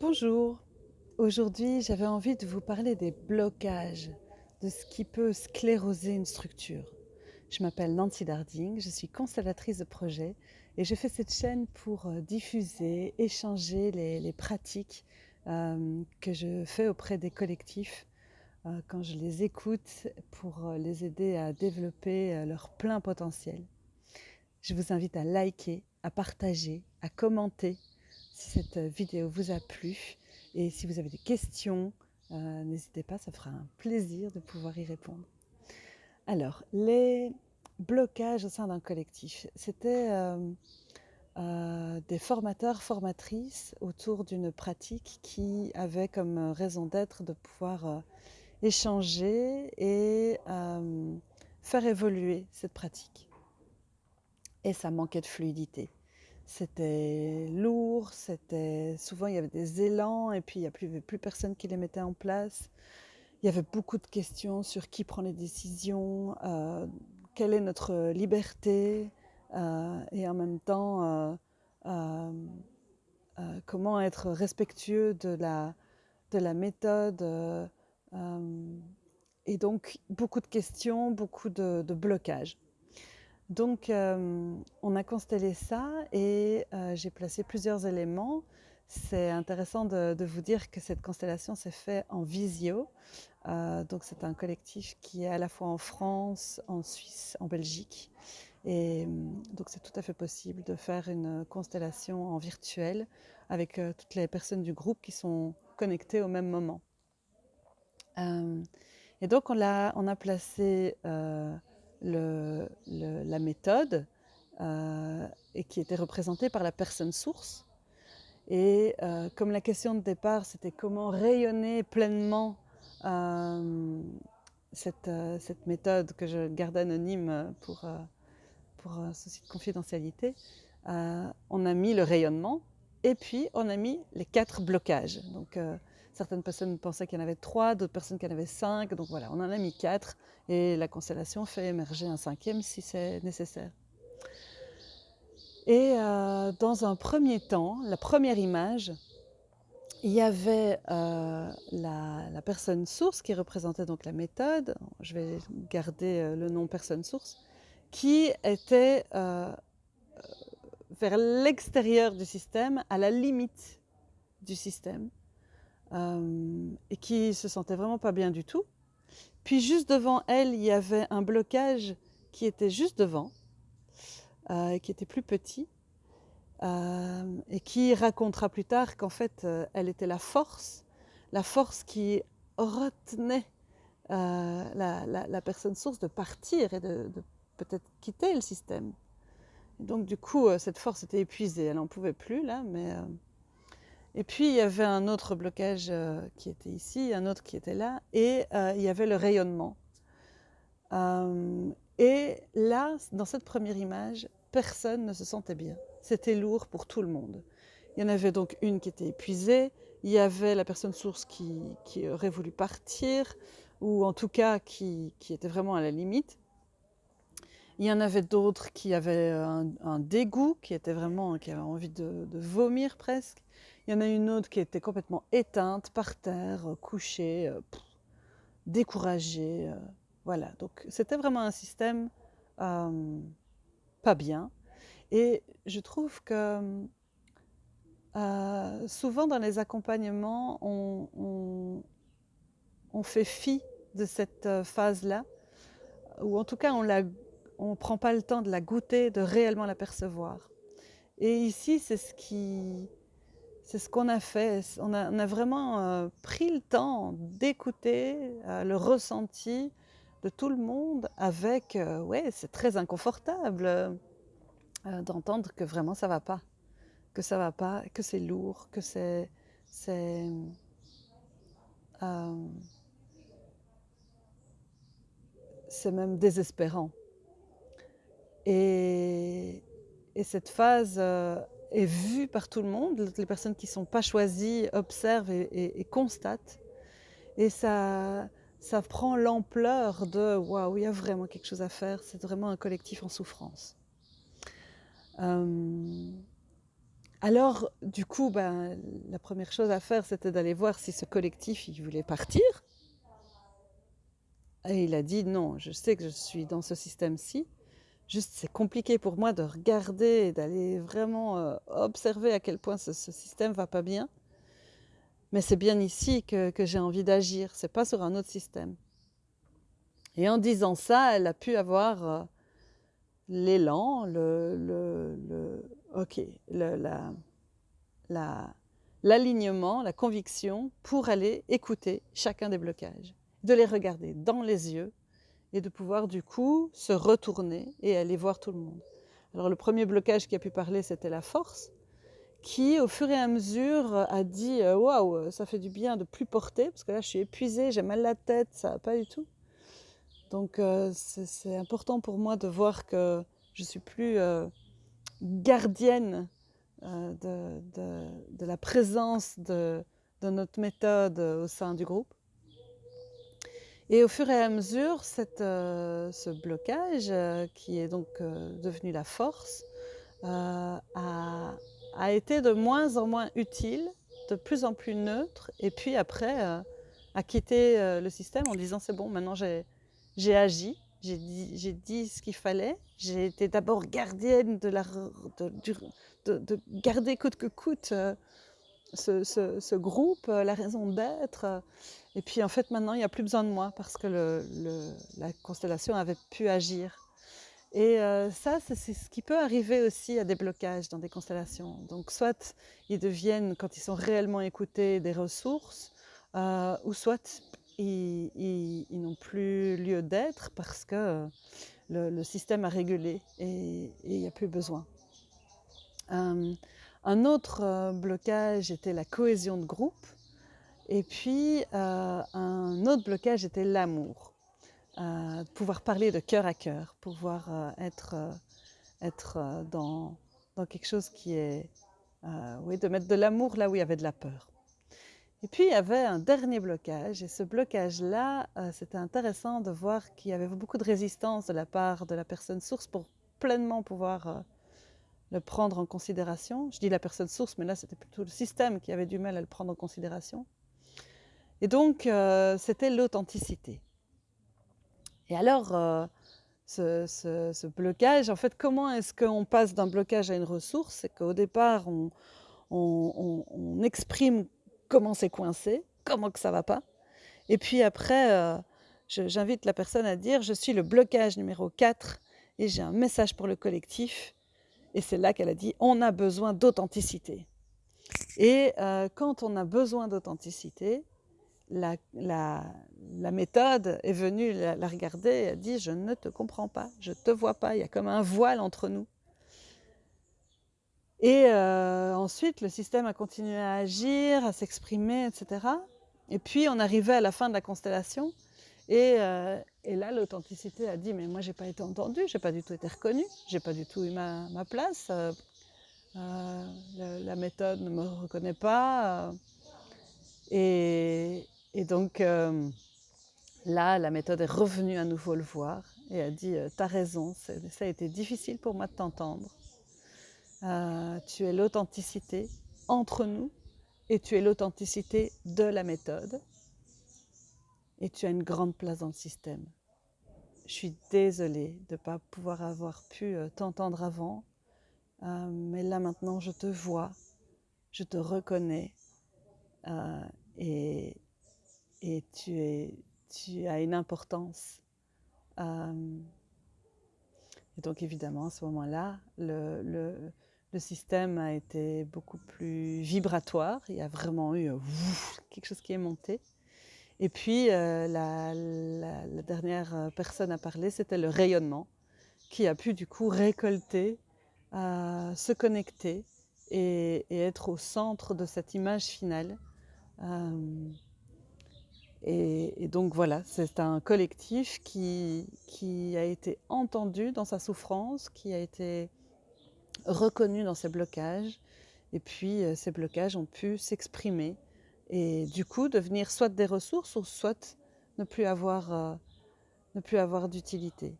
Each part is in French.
Bonjour, aujourd'hui j'avais envie de vous parler des blocages, de ce qui peut scléroser une structure. Je m'appelle Nancy Darding, je suis constellatrice de projet et je fais cette chaîne pour euh, diffuser, échanger les, pratiques euh, que je fais auprès des collectifs euh, quand je les écoute pour les aider à développer leur plein potentiel. Je vous invite à liker, à partager, à commenter si cette vidéo vous a plu. Et si vous avez des questions, euh, n'hésitez pas, ça fera un plaisir de pouvoir y répondre. Alors, les blocages au sein d'un collectif, c'était euh, euh, des formateurs, formatrices autour d'une pratique qui avait comme raison d'être de pouvoir euh, échanger et euh, faire évoluer cette pratique. Et ça manquait de fluidité. C'était lourd, c'était souvent il y avait des élans et puis il n'y avait plus personne qui les mettait en place. Il y avait beaucoup de questions sur qui prend les décisions, euh, quelle est notre liberté euh, et en même temps euh, comment être respectueux de la, de la méthode. et donc beaucoup de questions, beaucoup de blocages. Donc, euh, on a constellé ça et euh, j'ai placé plusieurs éléments. C'est intéressant de, vous dire que cette constellation s'est faite en visio. Euh, donc, c'est un collectif qui est à la fois en France, en Suisse, en Belgique. Et donc, c'est tout à fait possible de faire une constellation en virtuel avec toutes les personnes du groupe qui sont connectées au même moment. Et donc, on a, placé la méthode euh, et qui était représentée par la personne source. Et euh, comme la question de départ, c'était comment rayonner pleinement euh, cette, cette méthode que je garde anonyme pour, pour souci de confidentialité, on a mis le rayonnement et puis on a mis les quatre blocages. Donc, certaines personnes pensaient qu'il y en avait trois, d'autres personnes qu'il y en avait cinq. Donc voilà, on en a mis quatre et la constellation fait émerger un cinquième si c'est nécessaire. Et euh, dans un premier temps, la première image, il y avait euh, la, personne source qui représentait donc la méthode, je vais garder euh, le nom personne source, qui était vers l'extérieur du système, à la limite du système, euh, et qui se sentait vraiment pas bien du tout. Puis juste devant elle, il y avait un blocage qui était juste devant, euh, qui était plus petit, euh, et qui racontera plus tard qu'en fait, euh, elle était la force, la force qui retenait la, personne source de partir et de, de peut-être quitter le système. Donc du coup, cette force était épuisée, elle n'en pouvait plus là, mais... Et puis il y avait un autre blocage euh, qui était ici, un autre qui était là, et euh, il y avait le rayonnement. Euh, et là, dans cette première image, personne ne se sentait bien. C'était lourd pour tout le monde. Il y en avait donc une qui était épuisée, il y avait la personne source qui, aurait voulu partir, ou en tout cas qui était vraiment à la limite. Il y en avait d'autres qui avaient un, un dégoût, qui était vraiment, qui avaient envie de, vomir presque. Il y en a une autre qui était complètement éteinte, par terre, euh, couchée, euh, découragée. euh, voilà, donc c'était vraiment un système euh, pas bien. Et je trouve que euh, souvent dans les accompagnements, on, fait fi de cette euh, phase-là, ou en tout cas on ne prend pas le temps de la goûter, de réellement la percevoir. Et ici, c'est ce qui, c'est ce qu'on a fait. On a, on vraiment euh, pris le temps d'écouter euh, le ressenti de tout le monde avec, euh, ouais, c'est très inconfortable d'entendre que vraiment ça va pas, que ça va pas, que c'est lourd, que c'est, c'est même désespérant. Et, et cette phase euh, est vue par tout le monde. Les personnes qui ne sont pas choisies observent et constatent. Et ça, ça prend l'ampleur de waouh, il y a vraiment quelque chose à faire. C'est vraiment un collectif en souffrance. Euh, Alors, du coup, ben, la première chose à faire, c'était d'aller voir si ce collectif, il voulait partir. Et il a dit non, je sais que je suis dans ce système-ci. Juste, c'est compliqué pour moi de regarder et d'aller vraiment euh, observer à quel point ce, ce système va pas bien. Mais c'est bien ici que, j'ai envie d'agir, c'est pas sur un autre système. Et en disant ça, elle a pu avoir euh, l'élan, le, le, le, ok, la, l'alignement, la conviction pour aller écouter chacun des blocages, de les regarder dans les yeux et de pouvoir du coup se retourner et aller voir tout le monde. Alors le premier blocage qui a pu parler, c'était la force, qui au fur et à mesure a dit euh, waouh, ça fait du bien de plus porter parce que là je suis épuisée, j'ai mal la tête, ça va pas du tout. Donc euh, c'est important pour moi de voir que je suis plus euh, gardienne de, la présence de, notre méthode au sein du groupe. Et au fur et à mesure, euh, ce blocage, euh, qui est donc euh, devenu la force, a, été de moins en moins utile, de plus en plus neutre, et puis après a quitté le système en disant c'est bon, maintenant j'ai agi, j'ai dit, ce qu'il fallait, j'ai été d'abord gardienne de garder coûte que coûte ce, ce, groupe, euh, la raison d'être. Et puis en fait maintenant il n'y a plus besoin de moi parce que le, la constellation avait pu agir. Et euh, ça, c'est ce qui peut arriver aussi à des blocages dans des constellations. Donc soit ils deviennent, quand ils sont réellement écoutés, des ressources, euh, ou soit ils, n'ont plus lieu d'être parce que le, système a régulé et il n'y a plus besoin. Euh, un autre euh, blocage était la cohésion de groupe. Et puis, euh, un autre blocage était l'amour. Euh, pouvoir parler de cœur à cœur, pouvoir être, être dans, dans, quelque chose qui est... oui, de mettre de l'amour là où il y avait de la peur. Et puis, il y avait un dernier blocage. Et ce blocage-là, c'était intéressant de voir qu'il y avait beaucoup de résistance de la part de la personne source pour pleinement pouvoir le prendre en considération. Je dis la personne source, mais là c'était plutôt le système qui avait du mal à le prendre en considération. Et donc euh, c'était l'authenticité. Et alors, euh, ce, ce, blocage, en fait, comment est-ce qu'on passe d'un blocage à une ressource? C'est qu'au départ, on, on, on, on, exprime comment c'est coincé, comment que ça va pas. Et puis après, euh, j'invite la personne à dire, je suis le blocage numéro 4 et j'ai un message pour le collectif et c'est là qu'elle a dit, on a besoin d'authenticité. Et euh, quand on a besoin d'authenticité, la, méthode est venue la, la, regarder et a dit, je ne te comprends pas, je ne te vois pas, il y a comme un voile entre nous. Et euh, ensuite, le système a continué à agir, à s'exprimer, etc. Et puis, on arrivait à la fin de la constellation. Et, euh, et là, l'authenticité a dit, mais moi, j'ai pas été entendue, j'ai pas du tout été reconnue, j'ai pas du tout eu ma, place. Euh, euh, la, méthode ne me reconnaît pas. Euh. et, donc, là, la méthode est revenue à nouveau le voir et a dit, t'as raison, ça a été difficile pour moi de t'entendre. tu es l'authenticité entre nous et tu es l'authenticité de la méthode et tu as une grande place dans le système. Je suis désolée de ne pas pouvoir avoir pu euh, t'entendre avant, euh, mais là maintenant je te vois, je te reconnais euh, et, et tu, as une importance. Et donc évidemment à ce moment-là, le, le, système a été beaucoup plus vibratoire, il y a vraiment eu quelque chose qui est monté. Et puis, euh, la, dernière euh, personne à parler, c'était le rayonnement, qui a pu du coup récolter, euh, se connecter et, être au centre de cette image finale. Et, donc voilà, c'est un collectif qui, a été entendu dans sa souffrance, qui a été reconnu dans ses blocages, et puis ces blocages ont pu s'exprimer et du coup devenir soit des ressources ou soit ne plus avoir, euh, avoir d'utilité.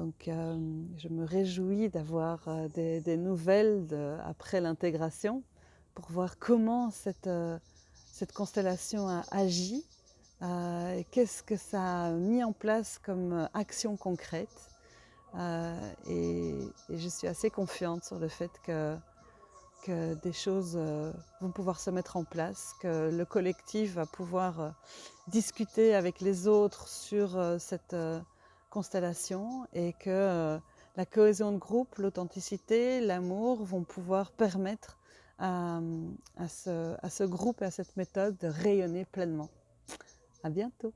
Donc euh, je me réjouis d'avoir euh, des, nouvelles après l'intégration pour voir comment cette, cette constellation a agi, euh, qu'est-ce que ça a mis en place comme action concrète. Et, et, je suis assez confiante sur le fait que, que des choses vont pouvoir se mettre en place, que le collectif va pouvoir discuter avec les autres sur cette constellation et que euh, la cohésion de groupe, l'authenticité, l'amour vont pouvoir permettre à, ce, à ce groupe et à cette méthode de rayonner pleinement. À bientôt